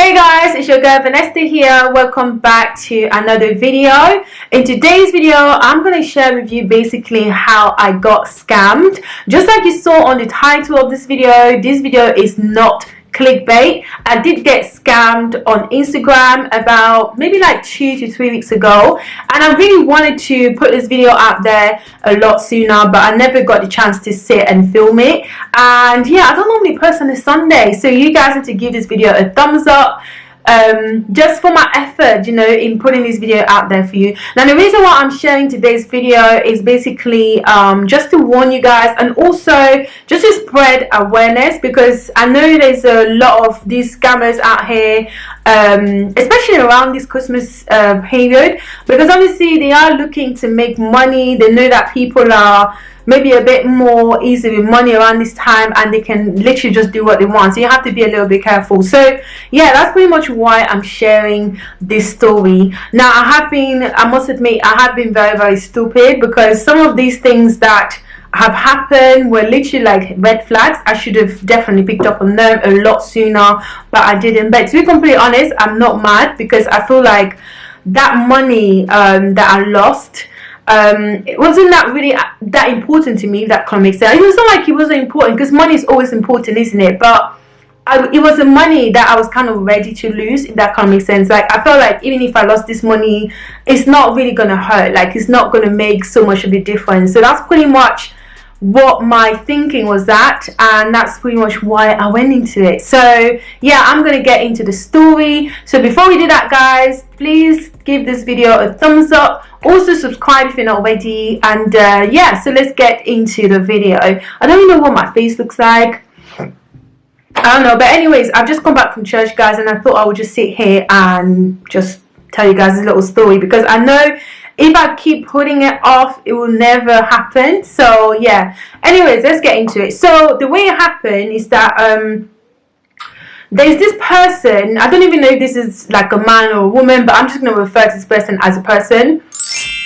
Hey guys, it's your girl Vanessa here. Welcome back to another video. In today's video, I'm going to share with you basically how I got scammed. Just like you saw on the title of this video, this video is not clickbait. I did get scammed on instagram about maybe like two to three weeks ago and i really wanted to put this video out there a lot sooner but i never got the chance to sit and film it. And yeah i don't normally post on a sunday so you guys need to give this video a thumbs up um, just for my effort you know in putting this video out there for you. Now the reason why I'm sharing today's video is basically um, just to warn you guys and also just to spread awareness because I know there's a lot of these scammers out here um, especially around this Christmas uh, period because obviously they are looking to make money. They know that people are maybe a bit more easy with money around this time and they can literally just do what they want. So you have to be a little bit careful. So yeah that's pretty much why i'm sharing this story. Now i have been i must admit i have been very very stupid because some of these things that have happened were literally like red flags. I should have definitely picked up on them a lot sooner but i didn't. But to be completely honest i'm not mad because i feel like that money um, that i lost um, it wasn't that really uh, that important to me that kind of makes sense. It was not like it wasn't important because money is always important isn't it? But I, it was the money that I was kind of ready to lose if that kind of makes sense. Like I felt like even if I lost this money it's not really gonna hurt. Like it's not gonna make so much of a difference. So that's pretty much what my thinking was that and that's pretty much why I went into it. So yeah I'm gonna get into the story. So before we do that guys please give this video a thumbs up. Also subscribe if you're not already and uh, yeah so let's get into the video. I don't know what my face looks like. I don't know but anyways I've just come back from church guys and I thought I would just sit here and just tell you guys a little story because I know if I keep putting it off it will never happen. So yeah. Anyways let's get into it. So the way it happened is that um there's this person I don't even know if this is like a man or a woman but I'm just to refer to this person as a person.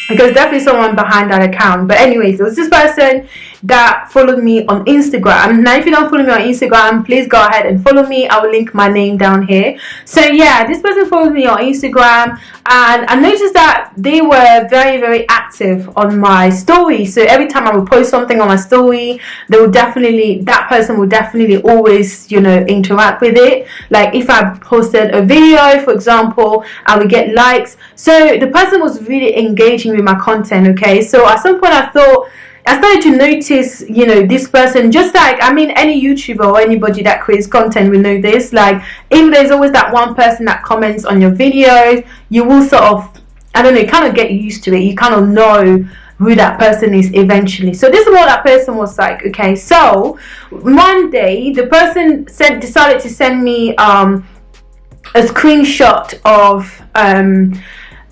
Because definitely someone behind that account. But anyways it was this person that followed me on Instagram. Now, if you don't follow me on Instagram, please go ahead and follow me. I will link my name down here. So yeah, this person followed me on Instagram and I noticed that they were very, very active on my story. So every time I would post something on my story, they would definitely, that person would definitely always, you know, interact with it. Like if I posted a video, for example, I would get likes. So the person was really engaging with my content, okay? So at some point I thought, I started to notice, you know, this person, just like, I mean, any YouTuber or anybody that creates content will know this. Like, if there's always that one person that comments on your videos, you will sort of, I don't know, kind of get used to it. You kind of know who that person is eventually. So this is what that person was like. Okay, so one day the person said decided to send me um, a screenshot of um,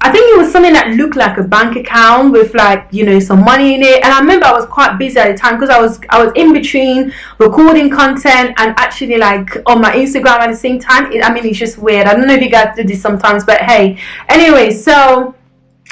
I think it was something that looked like a bank account with like you know some money in it. And I remember I was quite busy at the time because I was I was in between recording content and actually like on my Instagram at the same time. It, I mean it's just weird. I don't know if you guys do this sometimes but hey. Anyway so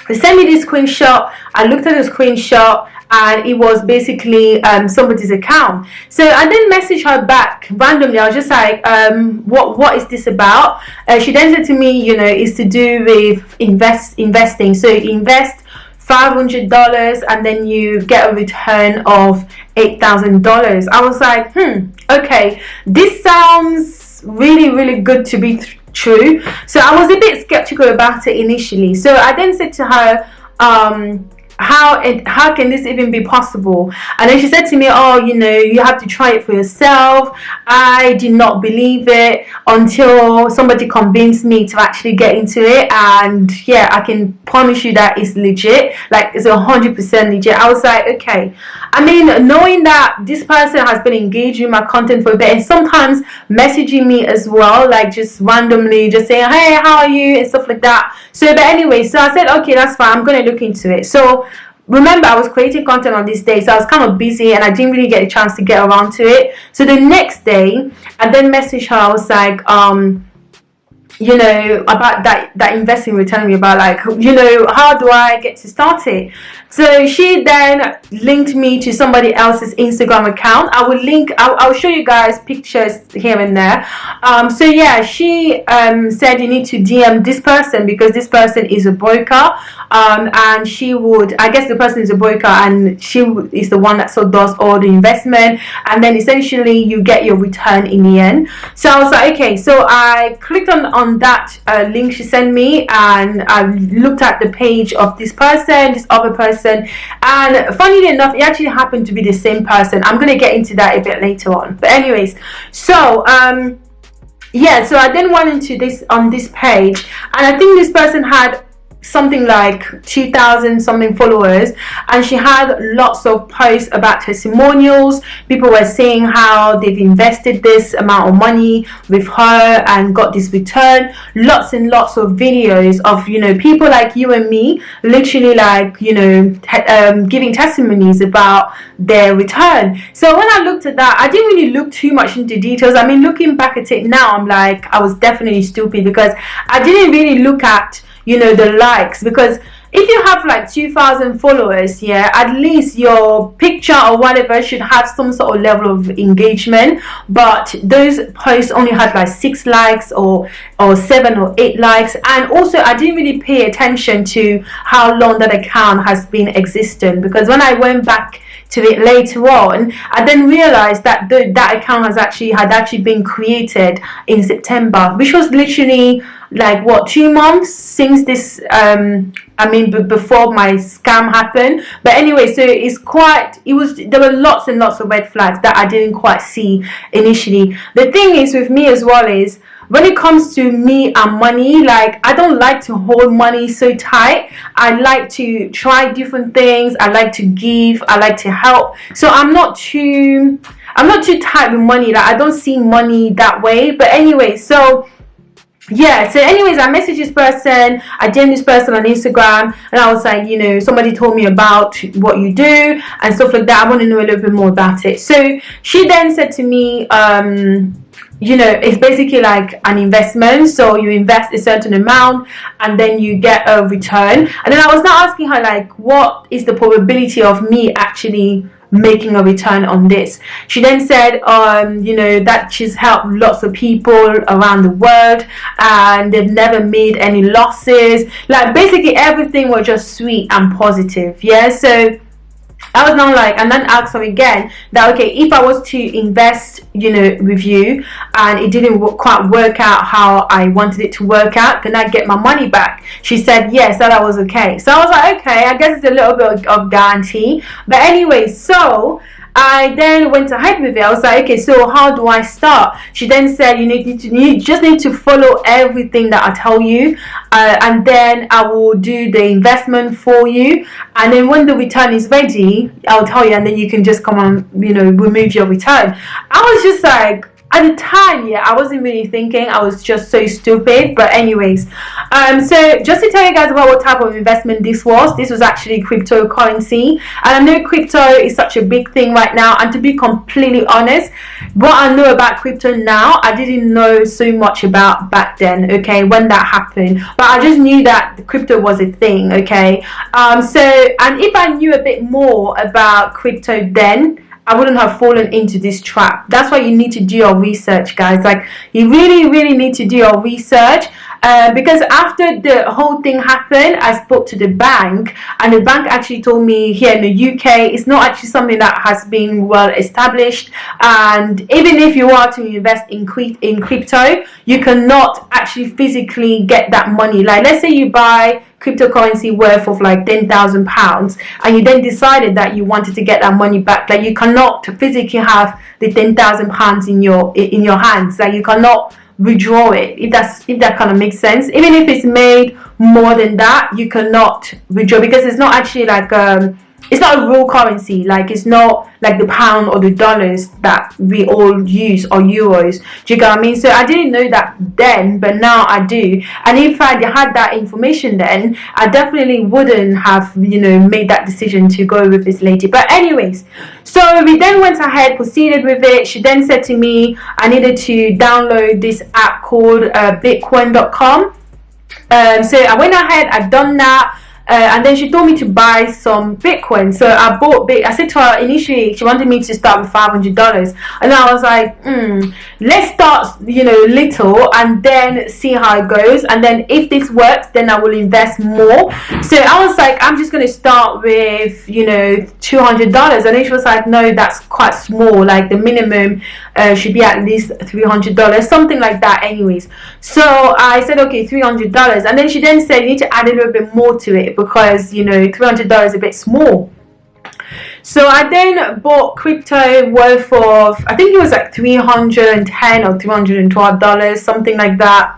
they sent me this screenshot. I looked at the screenshot and it was basically um, somebody's account. So I then messaged her back randomly. I was just like, um, "What what is this about?" Uh, she then said to me, "You know, it's to do with invest investing. So invest." $500 and then you get a return of $8,000. I was like, hmm, okay, this sounds really, really good to be true. So I was a bit skeptical about it initially. So I then said to her, um, how it how can this even be possible? And then she said to me oh you know you have to try it for yourself. I did not believe it until somebody convinced me to actually get into it. And yeah i can promise you that it's legit. Like it's a hundred percent legit. I was like okay. I mean knowing that this person has been engaging my content for a bit and sometimes messaging me as well like just randomly just saying hey how are you? and stuff like that. So but anyway so i said okay that's fine. I'm gonna look into it. So remember I was creating content on this day so I was kind of busy and I didn't really get a chance to get around to it. So the next day I then messaged her I was like um you know about that that investing were telling me about like you know how do i get to start it? So she then linked me to somebody else's instagram account. I will link i'll, I'll show you guys pictures here and there. Um, so yeah she um, said you need to dm this person because this person is a broker. Um, and she would i guess the person is a broker and she is the one that sort of does all the investment. And then essentially you get your return in the end. So i was like okay. So i clicked on on that uh, link she sent me and I looked at the page of this person, this other person and funnily enough it actually happened to be the same person. I'm going to get into that a bit later on. But anyways, so um yeah, so I then went into this on this page and I think this person had something like 2000 something followers and she had lots of posts about testimonials. People were saying how they've invested this amount of money with her and got this return. Lots and lots of videos of you know people like you and me literally like you know um, giving testimonies about their return. So when I looked at that I didn't really look too much into details. I mean looking back at it now I'm like I was definitely stupid because I didn't really look at you know the likes because if you have like 2000 followers yeah at least your picture or whatever should have some sort of level of engagement. But those posts only had like six likes or or seven or eight likes. And also i didn't really pay attention to how long that account has been existing because when i went back to it later on I then realized that the, that account has actually had actually been created in September which was literally like what two months since this um I mean before my scam happened? But anyway so it's quite it was there were lots and lots of red flags that I didn't quite see initially. The thing is with me as well is when it comes to me and money like I don't like to hold money so tight. I like to try different things. I like to give. I like to help. So I'm not too I'm not too tight with money. Like I don't see money that way. But anyway so yeah so anyways i messaged this person i dm this person on instagram and i was like you know somebody told me about what you do and stuff like that. I want to know a little bit more about it. So she then said to me um you know it's basically like an investment. So you invest a certain amount and then you get a return. And then i was not asking her like what is the probability of me actually making a return on this. She then said um you know that she's helped lots of people around the world and they've never made any losses. Like basically everything was just sweet and positive yeah? So I was now like, and then asked her again that okay, if I was to invest, you know, with you, and it didn't quite work out how I wanted it to work out, can I get my money back? She said yes, that I was okay. So I was like, okay, I guess it's a little bit of guarantee. But anyway, so I then went with it. I was like, okay, so how do I start? She then said, you need to, you just need to follow everything that I tell you, uh, and then I will do the investment for you. And then when the return is ready, I'll tell you, and then you can just come and you know, remove your return. I was just like, at the time yeah i wasn't really thinking. I was just so stupid. But anyways um so just to tell you guys about what type of investment this was this was actually cryptocurrency. And i know crypto is such a big thing right now. And to be completely honest what i know about crypto now i didn't know so much about back then okay when that happened. But i just knew that crypto was a thing okay? Um so and if i knew a bit more about crypto then I wouldn't have fallen into this trap. That's why you need to do your research, guys. Like, you really, really need to do your research. Uh, because after the whole thing happened, I spoke to the bank, and the bank actually told me here in the UK, it's not actually something that has been well established. And even if you are to invest in, in crypto, you cannot actually physically get that money. Like, let's say you buy cryptocurrency worth of like 10,000 pounds and you then decided that you wanted to get that money back like you cannot physically have the 10,000 pounds in your in your hands like you cannot withdraw it if that's if that kind of makes sense. Even if it's made more than that you cannot withdraw because it's not actually like um it's not a real currency like it's not like the pound or the dollars that we all use or euros. Do you get what I mean? So I didn't know that then but now I do. And if I had that information then I definitely wouldn't have you know made that decision to go with this lady. But anyways so we then went ahead proceeded with it. She then said to me I needed to download this app called uh, bitcoin.com um, so I went ahead I've done that uh, and then she told me to buy some Bitcoin. So I bought. I said to her initially she wanted me to start with five hundred dollars, and I was like, mm, let's start, you know, little, and then see how it goes. And then if this works, then I will invest more. So I was like, I'm just gonna start with, you know, two hundred dollars. And then she was like, no, that's quite small. Like the minimum uh, should be at least three hundred dollars, something like that. Anyways, so I said, okay, three hundred dollars, and then she then said you need to add a little bit more to it because you know $300 is a bit small. So I then bought crypto worth of I think it was like 310 or 312 dollars something like that.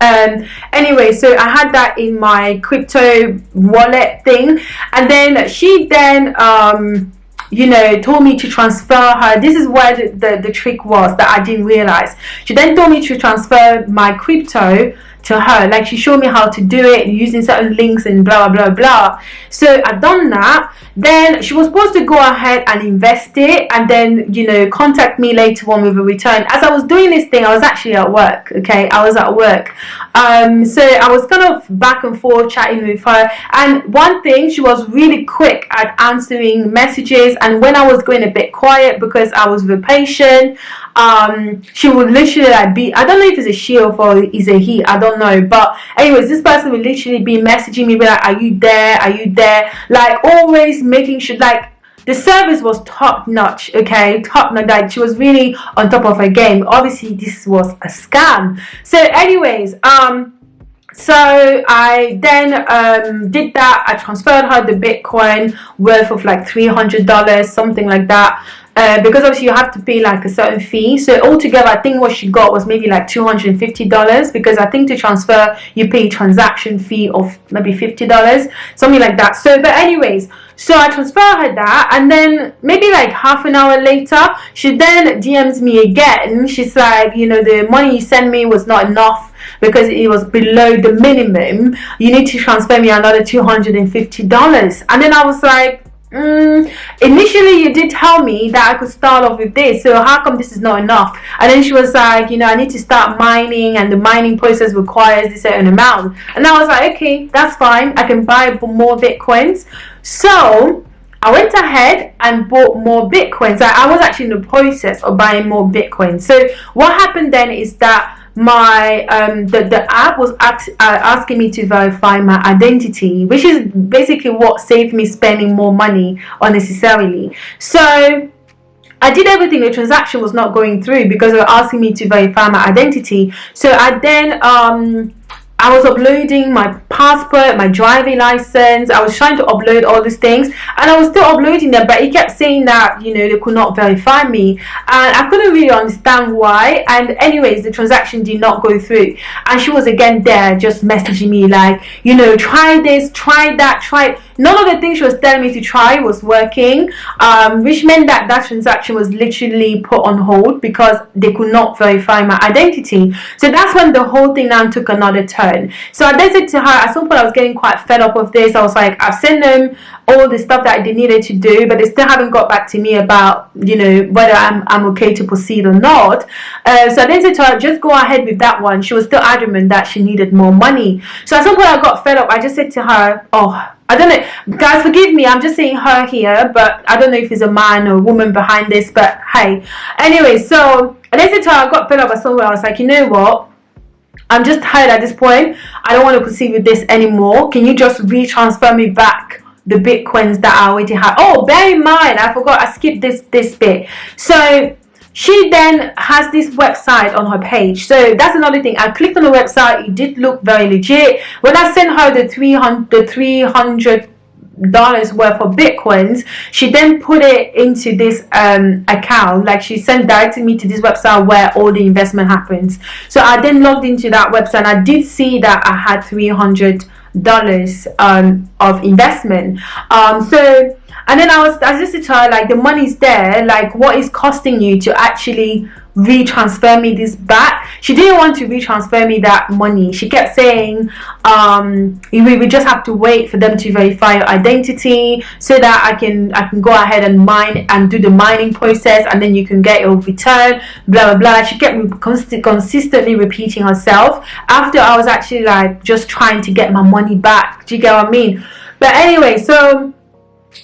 Um anyway so I had that in my crypto wallet thing. And then she then um you know told me to transfer her. This is where the, the, the trick was that I didn't realize. She then told me to transfer my crypto to her. Like she showed me how to do it using certain links and blah blah blah. So i done that. Then she was supposed to go ahead and invest it and then you know contact me later on with a return. As i was doing this thing i was actually at work okay? I was at work. Um so i was kind of back and forth chatting with her. And one thing she was really quick at answering messages. And when i was going a bit quiet because i was a patient um she would literally like be i don't know if it's a she or is a he. I don't know. But anyways this person would literally be messaging me be like are you there? Are you there? Like always making sure like the service was top notch okay? Top notch like she was really on top of her game. Obviously this was a scam. So anyways um so I then um, did that. I transferred her the Bitcoin worth of like $300 something like that uh, because obviously you have to pay like a certain fee. So altogether I think what she got was maybe like $250 because I think to transfer you pay transaction fee of maybe $50 something like that. So but anyways so I transfer her that and then maybe like half an hour later she then DMs me again. She's like you know the money you sent me was not enough because it was below the minimum. You need to transfer me another $250 and then I was like Mm, initially you did tell me that I could start off with this so how come this is not enough? And then she was like you know I need to start mining and the mining process requires a certain amount. And I was like okay that's fine. I can buy more bitcoins. So I went ahead and bought more bitcoins. I was actually in the process of buying more bitcoins. So what happened then is that my um the, the app was ask, uh, asking me to verify my identity which is basically what saved me spending more money unnecessarily. So I did everything. The transaction was not going through because they were asking me to verify my identity. So I then um I was uploading my passport, my driving license. I was trying to upload all these things and I was still uploading them but he kept saying that, you know, they could not verify me and I couldn't really understand why and anyways, the transaction did not go through and she was again there just messaging me like, you know, try this, try that, try none of the things she was telling me to try was working um, which meant that that transaction was literally put on hold because they could not verify my identity. So that's when the whole thing now took another turn. So I then said to her at some point I was getting quite fed up of this. I was like I've sent them all the stuff that they needed to do but they still haven't got back to me about you know whether I'm, I'm okay to proceed or not. Uh, so I then said to her just go ahead with that one. She was still adamant that she needed more money. So at some point I got fed up. I just said to her oh I don't know, guys, forgive me. I'm just saying her here, but I don't know if it's a man or a woman behind this. But hey, anyway, so said to I got fed up at somewhere. I was like, you know what? I'm just tired at this point. I don't want to proceed with this anymore. Can you just retransfer me back the bitcoins that I already had? Oh, bear in mind, I forgot. I skipped this this bit. So she then has this website on her page. So that's another thing. I clicked on the website. It did look very legit. When i sent her the 300 the 300 dollars worth of bitcoins she then put it into this um, account. Like she sent directly me to this website where all the investment happens. So i then logged into that website and i did see that i had 300 dollars um, of investment. Um, so and then I was I just to her like the money's there like what is costing you to actually retransfer me this back. She didn't want to retransfer me that money. She kept saying um we, we just have to wait for them to verify your identity so that i can i can go ahead and mine and do the mining process and then you can get your return blah blah blah. She kept consistently repeating herself after i was actually like just trying to get my money back. Do you get what i mean? But anyway so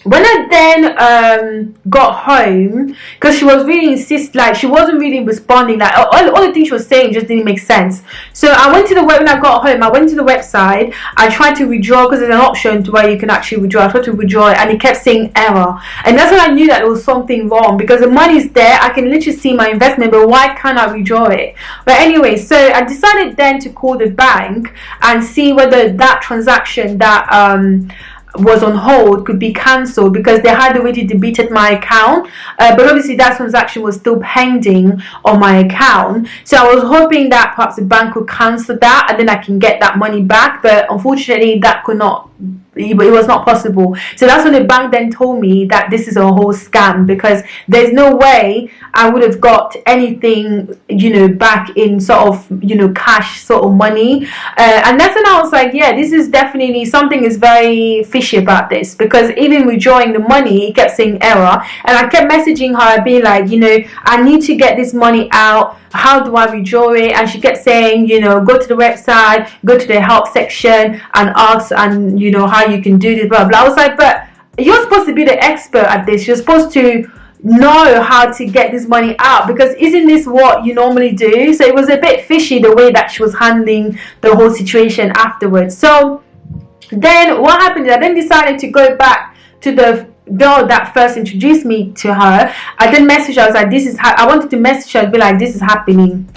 when I then um, got home, because she was really insist, like she wasn't really responding, like all, all the things she was saying just didn't make sense. So I went to the web when I got home. I went to the website. I tried to withdraw because there's an option to where you can actually withdraw. I tried to withdraw it, and it kept saying error, and that's when I knew that there was something wrong because the money's there. I can literally see my investment, but why can't I withdraw it? But anyway, so I decided then to call the bank and see whether that transaction that um was on hold could be cancelled because they had already debited my account. Uh, but obviously that transaction was still pending on my account. So I was hoping that perhaps the bank would cancel that and then I can get that money back. But unfortunately that could not it was not possible. So that's when the bank then told me that this is a whole scam because there's no way I would have got anything you know back in sort of you know cash sort of money. Uh, and that's when I was like yeah this is definitely something is very fishy about this because even withdrawing the money it kept saying error. And I kept messaging her being like you know I need to get this money out how do I withdraw it? And she kept saying you know go to the website go to the help section and ask and you know how you can do this blah blah. I was like but you're supposed to be the expert at this. You're supposed to know how to get this money out because isn't this what you normally do? So it was a bit fishy the way that she was handling the whole situation afterwards. So then what happened is I then decided to go back to the girl that first introduced me to her I then messaged her. I was like this is how I wanted to message her and be like this is happening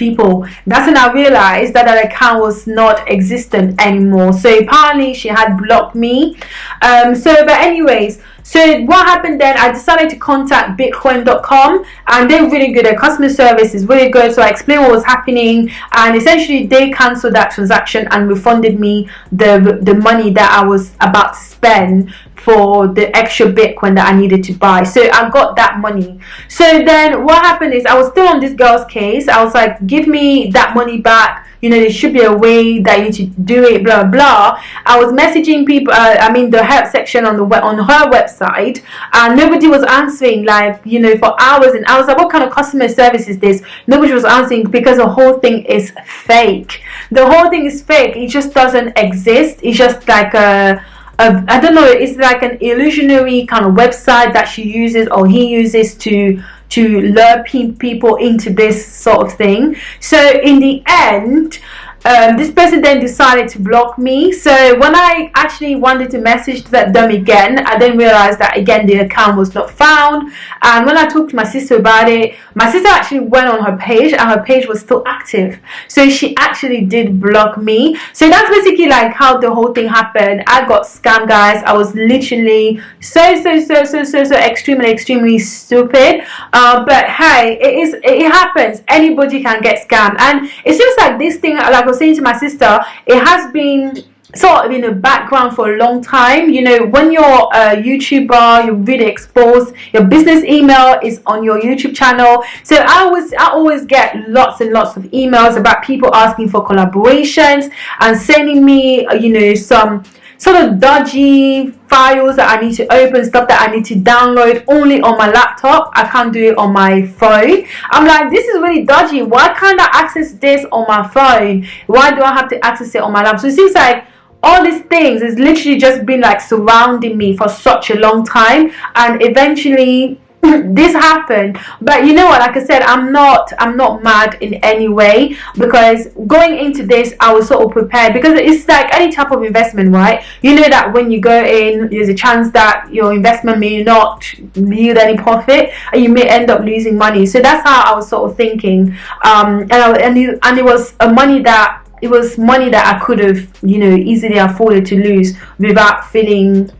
people. That's when I realized that that account was not existent anymore. So apparently she had blocked me. Um so but anyways so what happened then? I decided to contact bitcoin.com and they're really good. Their customer service is really good. So I explained what was happening and essentially they cancelled that transaction and refunded me the the money that I was about to spend for the extra Bitcoin that I needed to buy. So I got that money. So then what happened is I was still on this girl's case. I was like, give me that money back. You know, there should be a way that you should do it, blah, blah. I was messaging people, uh, I mean, the help section on the on her website, and nobody was answering, like, you know, for hours and hours. Like, what kind of customer service is this? Nobody was answering because the whole thing is fake. The whole thing is fake. It just doesn't exist. It's just like a a, I don't know, it's like an illusionary kind of website that she uses or he uses to to lure people into this sort of thing. So in the end, um, this person then decided to block me. So when I actually wanted to message that them again I then realized that again the account was not found. And when I talked to my sister about it my sister actually went on her page and her page was still active. So she actually did block me. So that's basically like how the whole thing happened. I got scammed guys. I was literally so so so so so so extremely extremely stupid. Uh, but hey it is it happens. Anybody can get scammed. And it seems like this thing like was saying to my sister, it has been sort of in the background for a long time. You know when you're a youtuber you're really exposed your business email is on your youtube channel. So i always i always get lots and lots of emails about people asking for collaborations and sending me you know some sort of dodgy files that I need to open, stuff that I need to download only on my laptop. I can't do it on my phone. I'm like, this is really dodgy. Why can't I access this on my phone? Why do I have to access it on my laptop? So it seems like all these things is literally just been like surrounding me for such a long time and eventually this happened. But you know what? Like i said i'm not i'm not mad in any way because going into this i was sort of prepared because it's like any type of investment right? You know that when you go in there's a chance that your investment may not yield any profit and you may end up losing money. So that's how i was sort of thinking. Um and I, and, it, and it was a money that it was money that i could have you know easily afforded to lose without feeling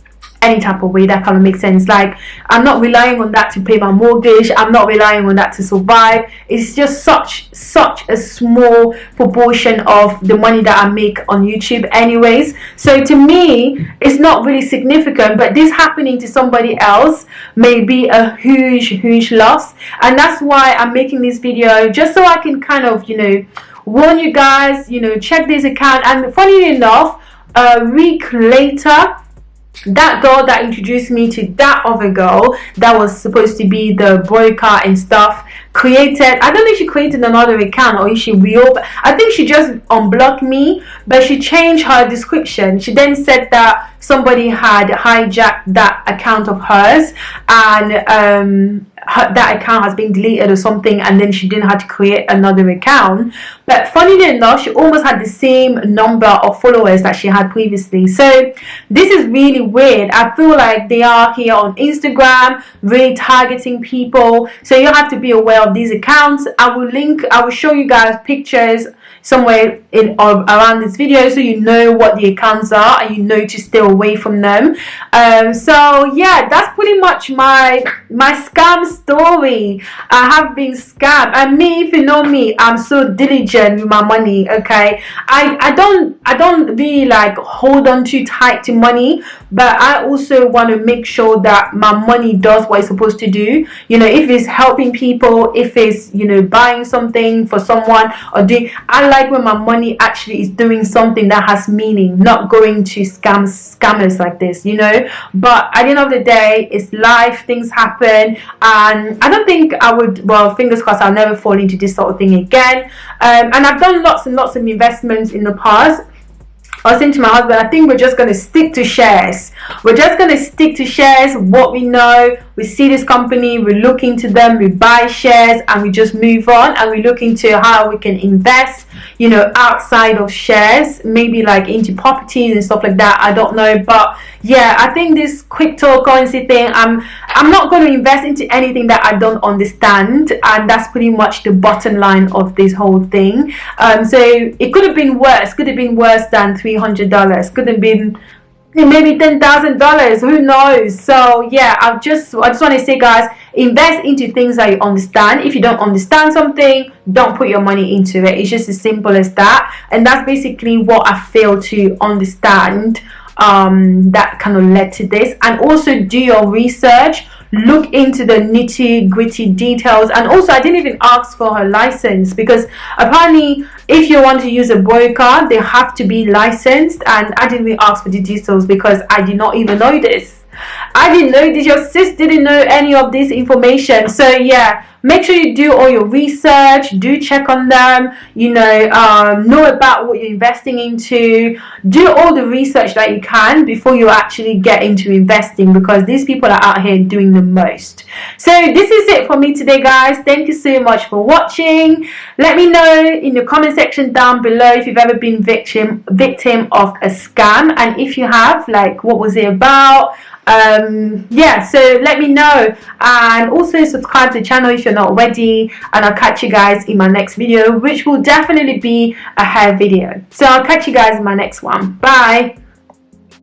any type of way that kind of makes sense. Like i'm not relying on that to pay my mortgage i'm not relying on that to survive. It's just such such a small proportion of the money that i make on youtube anyways. So to me it's not really significant but this happening to somebody else may be a huge huge loss. And that's why i'm making this video just so i can kind of you know warn you guys you know check this account. And funny enough a week later that girl that introduced me to that other girl that was supposed to be the broker and stuff created i don't know if she created another account or if she reopened i think she just unblocked me but she changed her description. She then said that somebody had hijacked that account of hers and um her, that account has been deleted or something and then she didn't have to create another account. But funnily enough she almost had the same number of followers that she had previously. So this is really weird. I feel like they are here on Instagram really targeting people. So you have to be aware of these accounts. I will link I will show you guys pictures somewhere in or around this video so you know what the accounts are and you know to stay away from them. Um, so yeah that's pretty much my my scam story. I have been scammed. And me if you know me I'm so diligent with my money okay? I I don't I don't really like hold on too tight to money but I also want to make sure that my money does what it's supposed to do. You know if it's helping people if it's you know buying something for someone or doing I like when my money actually is doing something that has meaning not going to scams scammers like this you know but at the end of the day it's life things happen and I don't think I would well fingers crossed I'll never fall into this sort of thing again um, and I've done lots and lots of investments in the past I was saying to my husband, I think we're just going to stick to shares. We're just going to stick to shares, what we know. We see this company, we look into them, we buy shares, and we just move on. And we look into how we can invest, you know, outside of shares, maybe like into properties and stuff like that. I don't know, but yeah, I think this cryptocurrency thing, I'm I'm not going to invest into anything that I don't understand, and that's pretty much the bottom line of this whole thing. Um, so it could have been worse. Could have been worse than three hundred dollars. Could have been maybe ten thousand dollars who knows? So yeah i just i just want to say guys invest into things that you understand. If you don't understand something don't put your money into it. It's just as simple as that. And that's basically what i fail to understand um, that kind of led to this. And also do your research look into the nitty gritty details and also I didn't even ask for her license because apparently if you want to use a broker they have to be licensed and I didn't even ask for the details because I did not even know this I didn't know this. Your sis didn't know any of this information. So yeah, make sure you do all your research. Do check on them. You know, um, know about what you're investing into. Do all the research that you can before you actually get into investing because these people are out here doing the most. So this is it for me today, guys. Thank you so much for watching. Let me know in the comment section down below if you've ever been victim victim of a scam and if you have, like, what was it about? um yeah so let me know and also subscribe to the channel if you're not already and i'll catch you guys in my next video which will definitely be a hair video. So i'll catch you guys in my next one. Bye